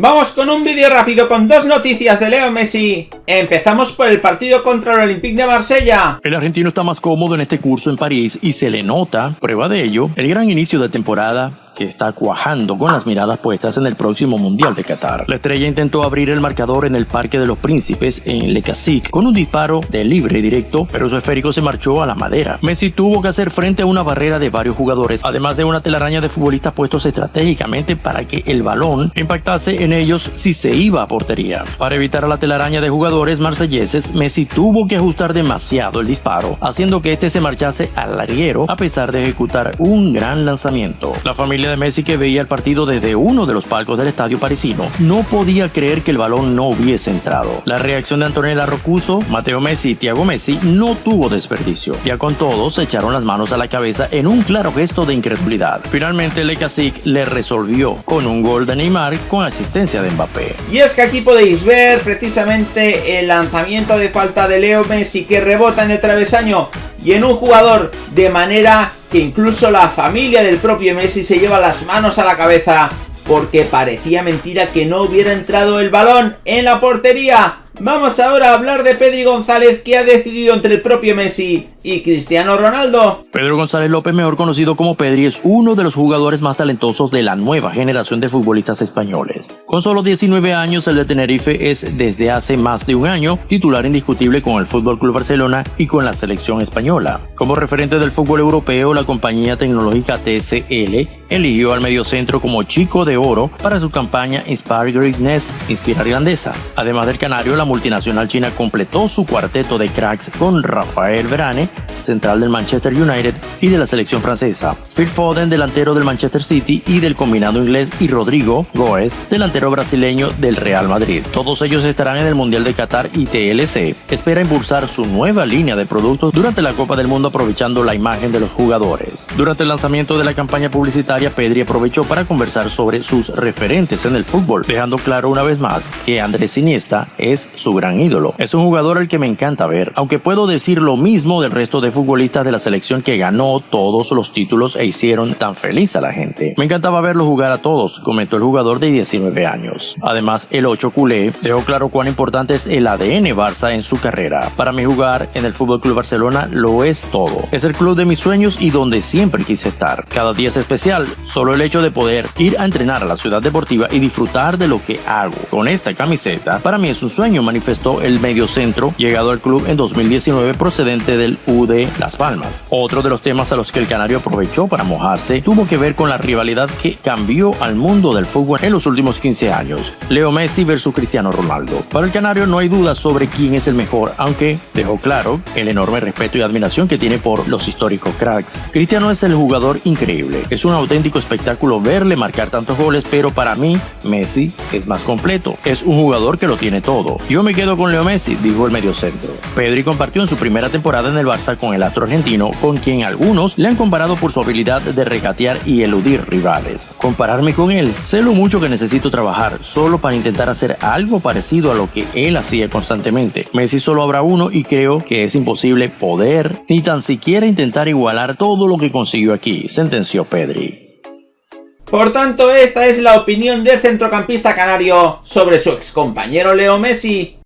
Vamos con un vídeo rápido con dos noticias de Leo Messi. Empezamos por el partido contra el Olympique de Marsella. El argentino está más cómodo en este curso en París y se le nota, prueba de ello, el gran inicio de temporada que está cuajando con las miradas puestas en el próximo Mundial de Qatar. La estrella intentó abrir el marcador en el Parque de los Príncipes en Le con un disparo de libre directo, pero su esférico se marchó a la madera. Messi tuvo que hacer frente a una barrera de varios jugadores, además de una telaraña de futbolistas puestos estratégicamente para que el balón impactase en ellos si se iba a portería. Para evitar la telaraña de jugadores marselleses, Messi tuvo que ajustar demasiado el disparo, haciendo que este se marchase al larguero a pesar de ejecutar un gran lanzamiento. La familia de Messi que veía el partido desde uno de los palcos del estadio parisino no podía creer que el balón no hubiese entrado. La reacción de Antonella Rocuso, Mateo Messi y Thiago Messi no tuvo desperdicio. Ya con todos se echaron las manos a la cabeza en un claro gesto de incredulidad. Finalmente Le le resolvió con un gol de Neymar con asistencia de Mbappé. Y es que aquí podéis ver precisamente el lanzamiento de falta de Leo Messi que rebota en el travesaño y en un jugador de manera que incluso la familia del propio Messi se lleva las manos a la cabeza porque parecía mentira que no hubiera entrado el balón en la portería. Vamos ahora a hablar de Pedri González que ha decidido entre el propio Messi y Cristiano Ronaldo. Pedro González López, mejor conocido como Pedri, es uno de los jugadores más talentosos de la nueva generación de futbolistas españoles. Con solo 19 años, el de Tenerife es desde hace más de un año titular indiscutible con el Fútbol Club Barcelona y con la selección española. Como referente del fútbol europeo, la compañía tecnológica TCL eligió al mediocentro como chico de oro para su campaña Inspire Greatness, Inspirar Grandeza. Además del canario, la multinacional china completó su cuarteto de cracks con Rafael Verane, central del Manchester United y de la selección francesa, Phil Foden, delantero del Manchester City y del combinado inglés, y Rodrigo Goes, delantero brasileño del Real Madrid. Todos ellos estarán en el Mundial de Qatar y TLC espera impulsar su nueva línea de productos durante la Copa del Mundo aprovechando la imagen de los jugadores. Durante el lanzamiento de la campaña publicitaria, Pedri aprovechó para conversar sobre sus referentes en el fútbol, dejando claro una vez más que Andrés Iniesta es su gran ídolo. Es un jugador al que me encanta ver, aunque puedo decir lo mismo del resto de futbolistas de la selección que ganó todos los títulos e hicieron tan feliz a la gente. Me encantaba verlo jugar a todos, comentó el jugador de 19 años. Además, el 8 culé dejó claro cuán importante es el ADN Barça en su carrera. Para mí jugar en el Fútbol Club Barcelona lo es todo. Es el club de mis sueños y donde siempre quise estar. Cada día es especial, solo el hecho de poder ir a entrenar a la ciudad deportiva y disfrutar de lo que hago. Con esta camiseta, para mí es un sueño, manifestó el mediocentro, llegado al club en 2019 procedente del UD las Palmas. Otro de los temas a los que el Canario aprovechó para mojarse tuvo que ver con la rivalidad que cambió al mundo del fútbol en los últimos 15 años. Leo Messi versus Cristiano Ronaldo. Para el Canario no hay duda sobre quién es el mejor, aunque dejó claro el enorme respeto y admiración que tiene por los históricos cracks. Cristiano es el jugador increíble. Es un auténtico espectáculo verle marcar tantos goles, pero para mí Messi es más completo. Es un jugador que lo tiene todo. Yo me quedo con Leo Messi, dijo el mediocentro. Pedri compartió en su primera temporada en el Con el astro argentino, con quien algunos le han comparado por su habilidad de regatear y eludir rivales. Compararme con él, sé lo mucho que necesito trabajar solo para intentar hacer algo parecido a lo que él hacía constantemente. Messi solo habrá uno y creo que es imposible poder ni tan siquiera intentar igualar todo lo que consiguió aquí, sentenció Pedri. Por tanto, esta es la opinión del centrocampista canario sobre su excompañero Leo Messi.